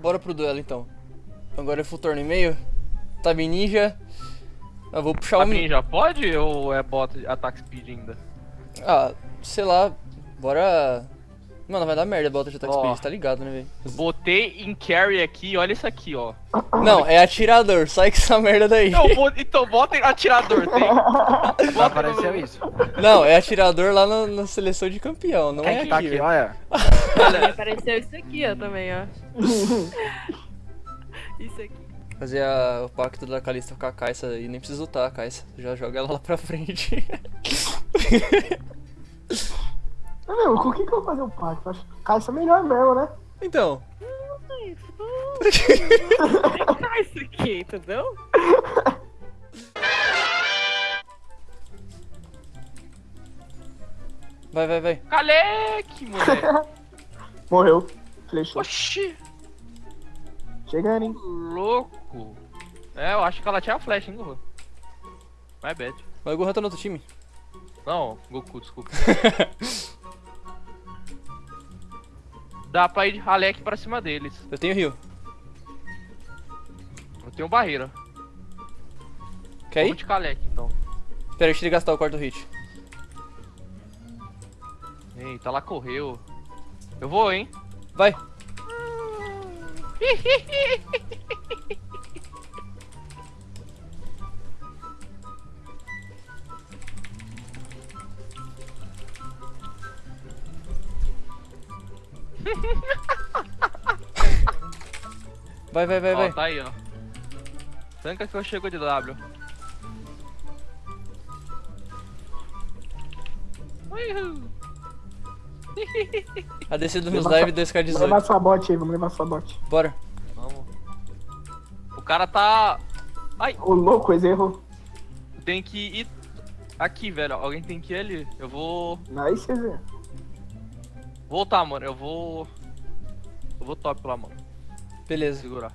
bora pro duelo então. Agora é full turno e meio. Tab ninja. Eu vou puxar o Tab mi- ninja pode ou é bot ataque speed ainda? Ah, sei lá. Bora. Mano, vai dar merda a bota de attack Ó. speed, tá ligado, né, velho? Botei em carry aqui, olha isso aqui, ó. Não, é atirador, sai com essa merda daí. Então, bo- então bota em atirador, tem? Não apareceu isso. Não, é atirador lá na, na seleção de campeão, não é Quem que tá aqui. olha. Olha, Apareceu isso aqui, ó, também, ó. isso aqui. Fazer a- o pacto da Kalista com a Kai'Sa e nem precisa lutar a Kai'Sa. Já joga ela lá pra frente. Meu, com quem que eu vou fazer o pacto? Acho que Caixa é melhor mesmo, né? então, Ah, isso aqui, entendeu? vai, vai, vai. Caleque, moleque. Morreu. Flechou. Oxi, Chegando, hein? louco. É, eu acho que ela tinha a flecha, hein, Goku. My bad. Vai, o Gohan tá no outro time. Não, Goku, desculpa. Dá pra ir de raleque pra cima deles. Eu tenho rio. Eu tenho barreira. Quer Vamos ir? de caleque, então. Pera, deixa ele gastar o quarto hit. Eita, ela correu. Eu vou, hein? Vai. Vai, vai, vai, Ó, vai. tá aí, ó. Tanca que eu chego de W. Uhul. A descida dos Leva live Vamos levar 2K18. sua bot aí, vamos levar sua bot. Bora. Vamos. O cara tá. Ai, Ô, louco, esse erro. tem que ir aqui, velho. Alguém tem que ir ali. Eu vou você vê. Voltar, mano. Eu vou. Eu vou top lá, mano. Beleza. Segurar.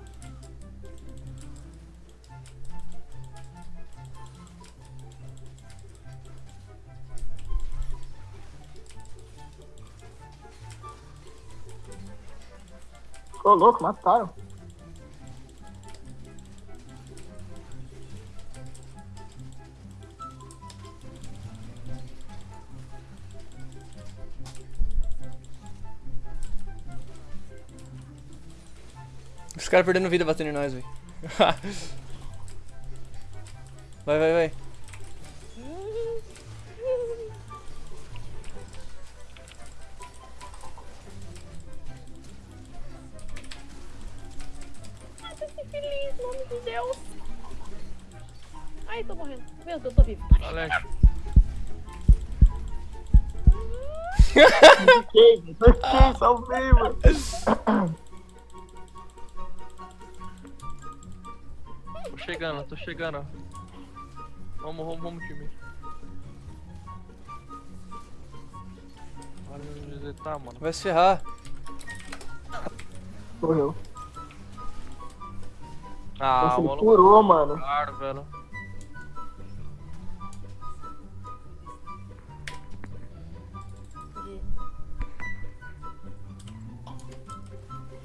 Ô, louco, mataram. Caras perdendo vida batendo em nós, velho. vai, vai, vai. Ai, tô que feliz, em nome de Deus. Ai, tô morrendo. Meu Deus, eu tô vivo. Alex. Fiquei, fiquei, salvei, mano. chegando, tô chegando. Vamos, vamos, vamos, time. Olha onde tá, mano. Vai se ferrar. Morreu. Ah, Nossa, ele mano. curou, mano. Claro, velho.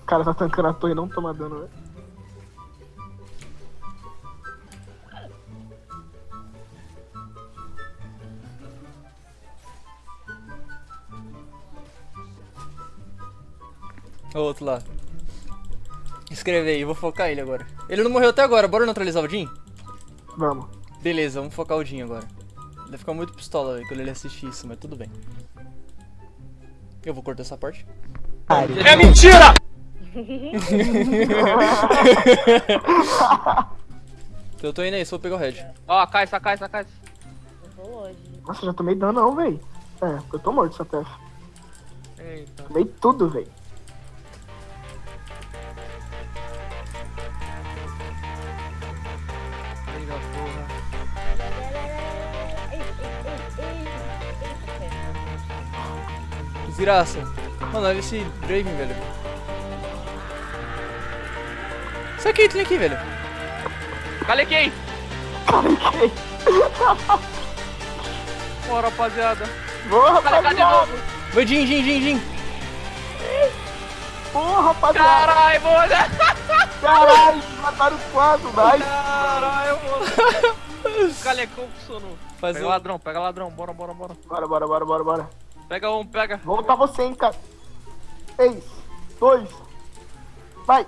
O cara tá tancando a torre e não toma dano, velho. O outro lá. Escreve aí, vou focar ele agora. Ele não morreu até agora, bora neutralizar o Jin? Vamos. Beleza, vamos focar o Jin agora. Ele vai ficar muito pistola véio, quando ele assistir isso, mas tudo bem. Eu vou cortar essa parte. É mentira! Eu tô indo aí, só vou pegar o Red. Ó, cai, cai, cai, cai. Eu tô longe. Nossa, já tomei dano não, velho. É, eu tô morto, essa TF. Eita. Tomei tudo, velho. Desgraça. Mano, olha esse Draven, velho. Essa Caitlyn aqui, velho. Calequei! Bora, rapaziada. Boa, Calecar de rapaziada. novo. Vai, Jin, Jin, Jin, Jin. Porra, rapaziada. Caralho, mano! Caralho, mataram os quatro, nice. Caralho, mano! O calecão funcionou. Faz Pega um... ladrão, pega ladrão, bora, bora, bora. Bora, bora, bora, bora, bora. Pega um, pega. Vou lutar você, hein, cara. Três, dois, vai.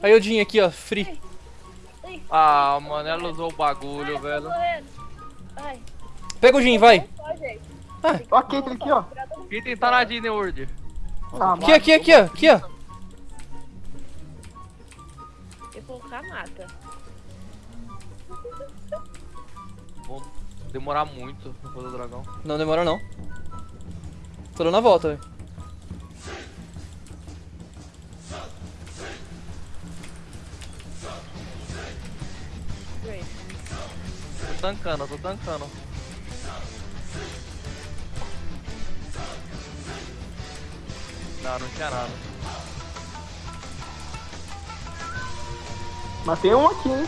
Aí o Jin aqui, ó, free. Ai, Ah, mano, ela usou o bagulho, ai, velho. Pega o Jin, vai. Ah, Ó a Caitlyn aqui, ó. Quem tem tá na Disney World? Ah, aqui, aqui, aqui, ó. Aqui, ó. Eu vou colocar mata. Vou demorar muito pra fazer o dragão. Não demora não. Tô dando a volta, velho. Tô tancando, tô tancando. Não, não tinha nada. Matei um aqui, hein.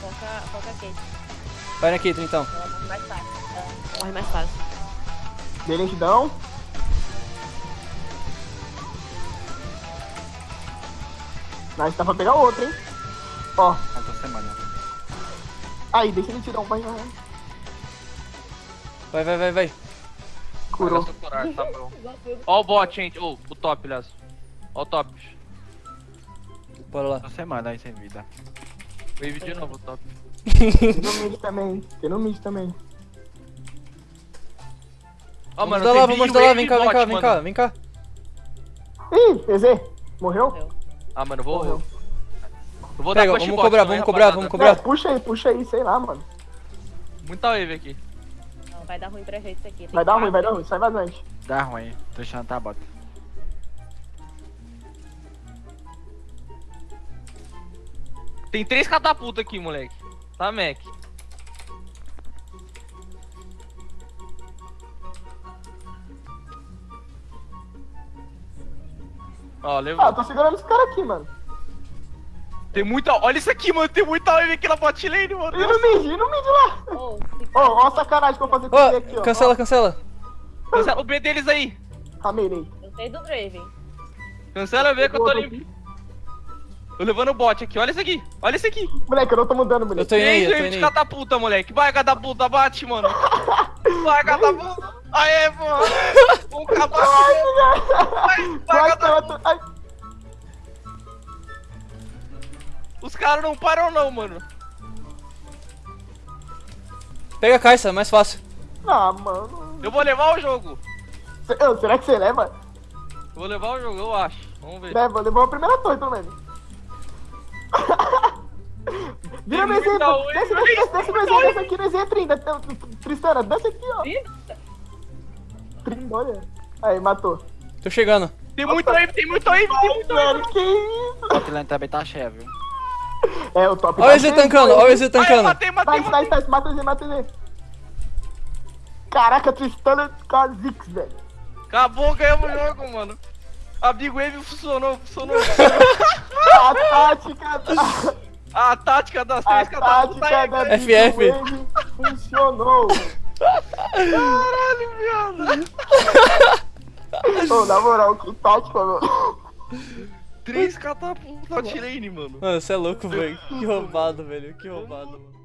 Foca, foca a Kate. Vai na Caitlyn, então. Ela morre mais fácil. Ela morre mais fácil. Lentidão. Nice, dá pra pegar outro, hein. Ó, Essa semana. aí, deixa ele tirar um, vai, vai. vai. Vai, vai, vai. Curou. Curar, tá bom. Ó o bot, gente. Ô, o top, aliás. Ó o top. Bora lá. Essa semana aí sem vida. Wave de novo, o top. Tem no mid também, tem no mid também. Ó, Vamos lá, tem vamos mid ajudar lá. Vem cá, vem cá, vem mano. cá, vem cá. Ih, EZ, morreu? Ah, mano, eu vou. Morreu. Eu vou Pega, dar vamos cobrar, vamos cobrar, vamos cobrar. É, puxa aí, puxa aí, sei lá, mano. Muita wave aqui. Não, vai dar ruim pra gente isso aqui. Vai dar ruim, vai dar ruim, sai vazante. Dá ruim. Tô deixando tá bota. Tem três catapultas aqui, moleque. Tá, Mac? Ó, levou. Ah, tô segurando esse cara aqui, mano. Tem muita. Olha isso aqui, mano. Tem muita wave aqui na bot lane, mano. E no mid, e no mid lá. Ô, se- Ó, ó a sacanagem que eu vou fazer com ele aqui, Ó, ó. cancela, cancela. Cancela o B deles aí. Ramelei. Eu sei do Draven. Cancela o B que eu tô limpo. Tô levando o bot aqui. Olha isso aqui. Olha isso aqui. Moleque, eu não tô mudando, Eu moleque. tô indo aí, eu tô indo de aí. catapulta, moleque. Vai, catapulta, bate, mano. Vai, catapulta. Aê, mano. Um catapulta. Vai, vai, Vai, catapulta. ai. Os caras não param, não, mano. Pega a caixa, mais fácil. Ah, mano. Eu vou levar o jogo. Será que você leva? Eu vou levar o jogo, eu acho. Vamos ver. Leva, levou a primeira torre, pelo menos. Vira no oi, desce, mas desce, desce, desce no oi. desce aqui no EZ, Trinda. Tristana, desce aqui, ó. Trinda, olha. Aí, matou. Tô chegando. Tem muita wave, tem muita wave, tem muita wave. Que isso? O Atlanta também tá cheio, viu? É, o top Olha o tá EZ cheio, tancando, olha o eu tancando. matei, matei, matei. nice, nice, mata o EZ, mata o EZ. Caraca, Tristana com a Zix, velho. Acabou, ganhamos o jogo, mano. A Big Wave funcionou, funcionou. A tática. A tática das A três catapultas tática aí, da cara. Big FF. Funcionou. Caralho, viado. Ô, na moral, que tática, meu. Três catapultas lane, mano. Mano, você é louco, velho. Que roubado, velho. Que roubado, mano.